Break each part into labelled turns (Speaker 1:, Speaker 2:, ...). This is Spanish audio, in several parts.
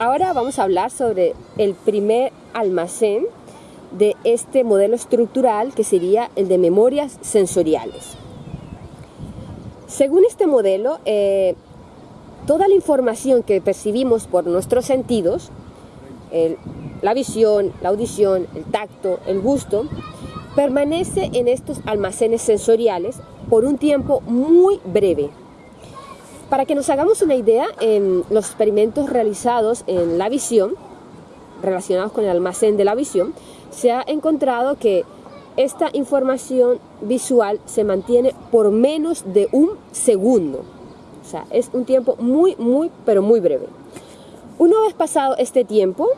Speaker 1: ahora vamos a hablar sobre el primer almacén de este modelo estructural que sería el de memorias sensoriales. Según este modelo, eh, toda la información que percibimos por nuestros sentidos, la visión, la audición, el tacto, el gusto, permanece en estos almacenes sensoriales por un tiempo muy breve. Para que nos hagamos una idea, en los experimentos realizados en la visión, relacionados con el almacén de la visión, se ha encontrado que esta información visual se mantiene por menos de un segundo. O sea, es un tiempo muy, muy, pero muy breve. Una vez pasado este tiempo,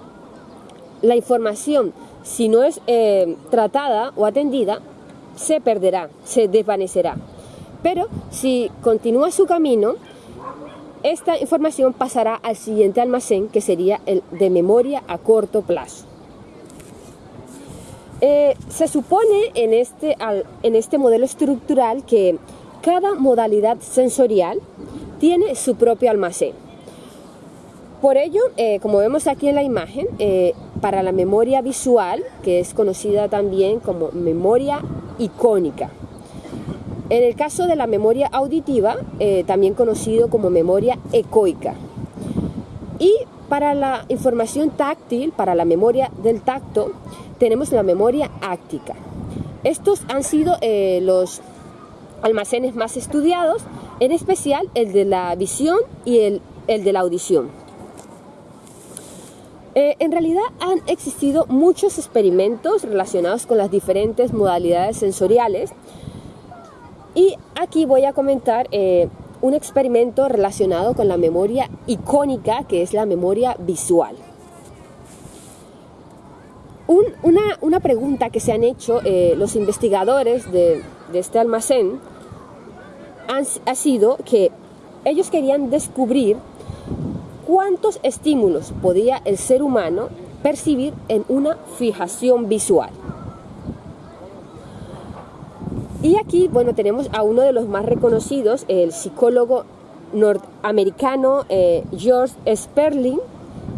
Speaker 1: la información, si no es eh, tratada o atendida, se perderá, se desvanecerá. Pero si continúa su camino, esta información pasará al siguiente almacén, que sería el de memoria a corto plazo. Eh, se supone en este, en este modelo estructural que cada modalidad sensorial tiene su propio almacén. Por ello, eh, como vemos aquí en la imagen, eh, para la memoria visual, que es conocida también como memoria icónica. En el caso de la memoria auditiva, también conocido como memoria ecoica. Y para la información táctil, para la memoria del tacto, tenemos la memoria áctica. Estos han sido eh, los almacenes más estudiados, en especial el de la visión y el, de la audición. Eh, en realidad han existido muchos experimentos relacionados con las diferentes modalidades sensoriales y aquí voy a comentar eh, un experimento relacionado con la memoria icónica que es la memoria visual una, pregunta que se han hecho eh, los investigadores de, este almacén ha sido que ellos querían descubrir cuántos estímulos podía el ser humano percibir en una fijación visual. Y aquí, bueno, tenemos a uno de los más reconocidos, el psicólogo norteamericano eh, George Sperling,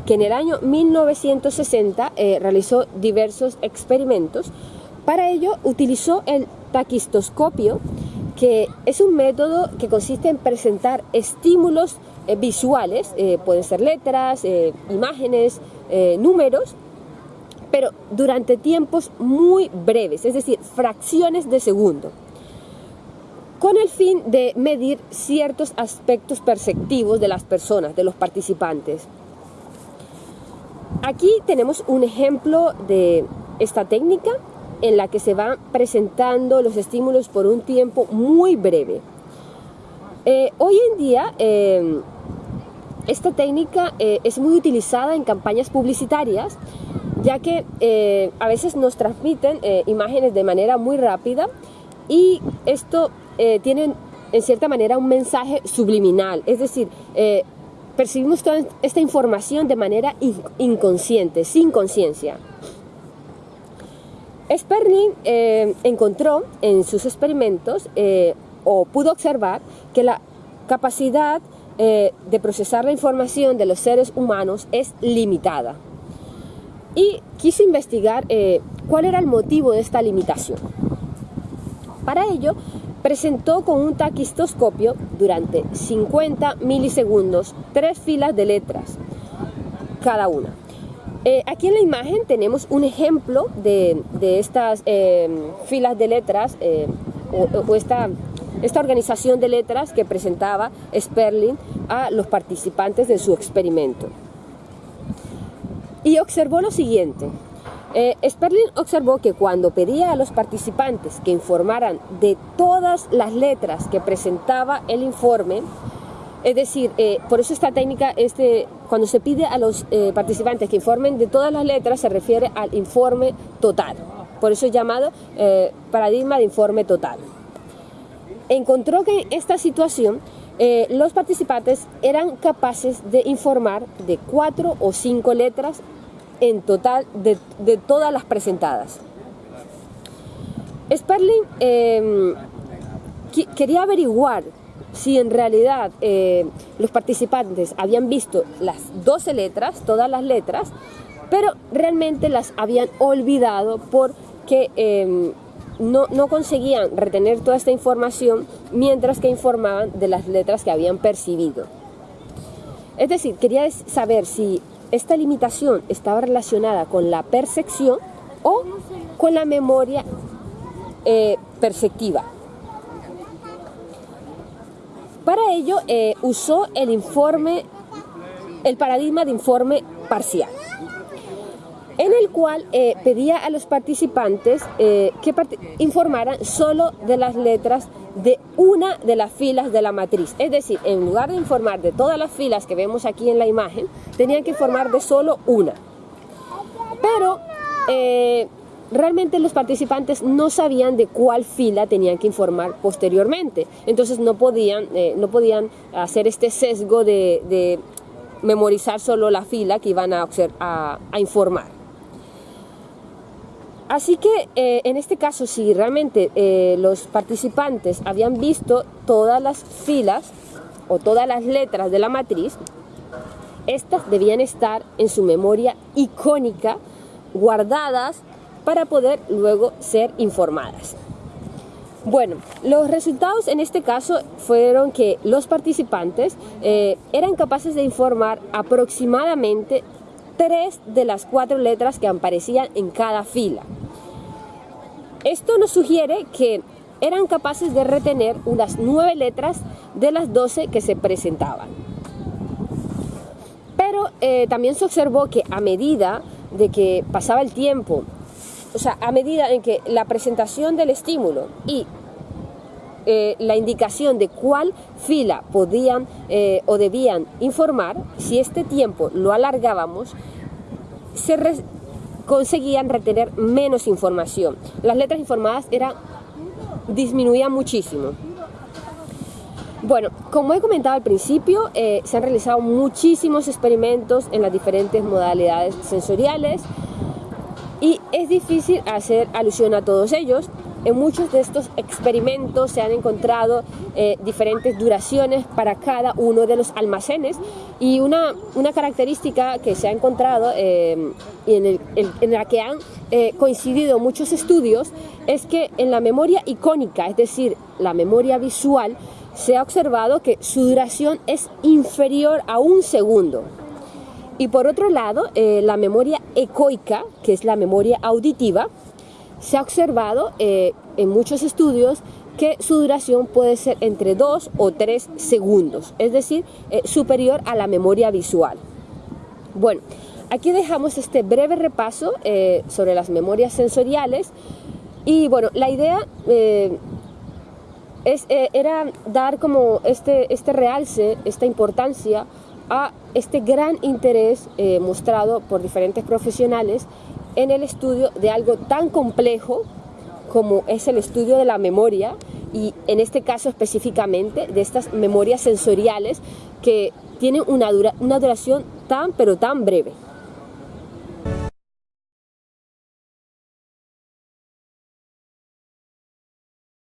Speaker 1: que en el año 1960 eh, realizó diversos experimentos. Para ello utilizó el taquistoscopio, que es un método que consiste en presentar estímulos eh, visuales, pueden ser letras, imágenes, números, pero durante tiempos muy breves, es decir, fracciones de segundo, con el fin de medir ciertos aspectos perceptivos de las personas, de los participantes. Aquí tenemos un ejemplo de esta técnica en la que se van presentando los estímulos por un tiempo muy breve. Eh, hoy en día em, esta técnica eh, es muy utilizada en campañas publicitarias ya que eh, a veces nos transmiten imágenes de manera muy rápida y esto tiene en cierta manera un mensaje subliminal, es decir, percibimos toda esta información de manera inconsciente, sin conciencia. Sperling eh, encontró en sus experimentos eh, o pudo observar que la capacidad eh, de procesar la información de los seres humanos es limitada y quiso investigar cuál era el motivo de esta limitación. Para ello, presentó con un taquistoscopio durante 50 milisegundos tres filas de letras, cada una. Eh, aquí en la imagen tenemos un ejemplo de, estas eh, filas de letras eh, o, esta, esta organización de letras que presentaba Sperling a los participantes de su experimento. Y observó lo siguiente, eh, Sperling observó que cuando pedía a los participantes que informaran de todas las letras que presentaba el informe, es decir, eh, por eso esta técnica, este, cuando se pide a los eh, participantes que informen de todas las letras, se refiere al informe total. Por eso es llamado paradigma de informe total. Encontró que en esta situación los participantes eran capaces de informar de cuatro o cinco letras en total de, todas las presentadas. Sperling em, quería averiguar si en realidad eh, los participantes habían visto las 12 letras, todas las letras, pero realmente las habían olvidado porque em, no, no, conseguían retener toda esta información mientras que informaban de las letras que habían percibido. Es decir, quería saber si esta limitación estaba relacionada con la percepción o con la memoria eh, perceptiva. Para ello eh, usó el informe, el paradigma de informe parcial, en el cual eh, pedía a los participantes que informaran solo de las letras de una de las filas de la matriz. Es decir, en lugar de informar de todas las filas que vemos aquí en la imagen, tenían que informar de solo una. Pero eh, realmente los participantes no sabían de cuál fila tenían que informar posteriormente. Entonces no podían, eh, no podían hacer este sesgo de, memorizar solo la fila que iban a informar. Así que eh, en este caso, si realmente eh, los participantes habían visto todas las filas o todas las letras de la matriz, estas debían estar en su memoria icónica, guardadas para poder luego ser informadas. Bueno, los resultados en este caso fueron que los participantes eh, eran capaces de informar aproximadamente tres de las cuatro letras que aparecían en cada fila. Esto nos sugiere que eran capaces de retener unas nueve letras de las doce que se presentaban. Pero eh, también se observó que a medida de que pasaba el tiempo, o sea, a medida en que la presentación del estímulo y eh, la indicación de cuál fila podían eh, o debían informar, si este tiempo lo alargábamos, se, conseguían retener menos información. Las letras informadas disminuían muchísimo. Bueno, como he comentado al principio, eh, se han realizado muchísimos experimentos en las diferentes modalidades sensoriales y es difícil hacer alusión a todos ellos, en muchos de estos experimentos se han encontrado eh, diferentes duraciones para cada uno de los almacenes y una, una característica que se ha encontrado eh, y en, la que han eh, coincidido muchos estudios es que en la memoria icónica, es decir, la memoria visual, se ha observado que su duración es inferior a un segundo. Y por otro lado, la memoria ecoica, que es la memoria auditiva, se ha observado eh, en muchos estudios que su duración puede ser entre 2 o 3 segundos, es decir, eh, superior a la memoria visual. Bueno, aquí dejamos este breve repaso eh, sobre las memorias sensoriales y bueno, la idea es, era dar como este, este realce, esta importancia a este gran interés mostrado por diferentes profesionales en el estudio de algo tan complejo como es el estudio de la memoria y en este caso específicamente de estas memorias sensoriales que tienen una, duración tan pero tan breve.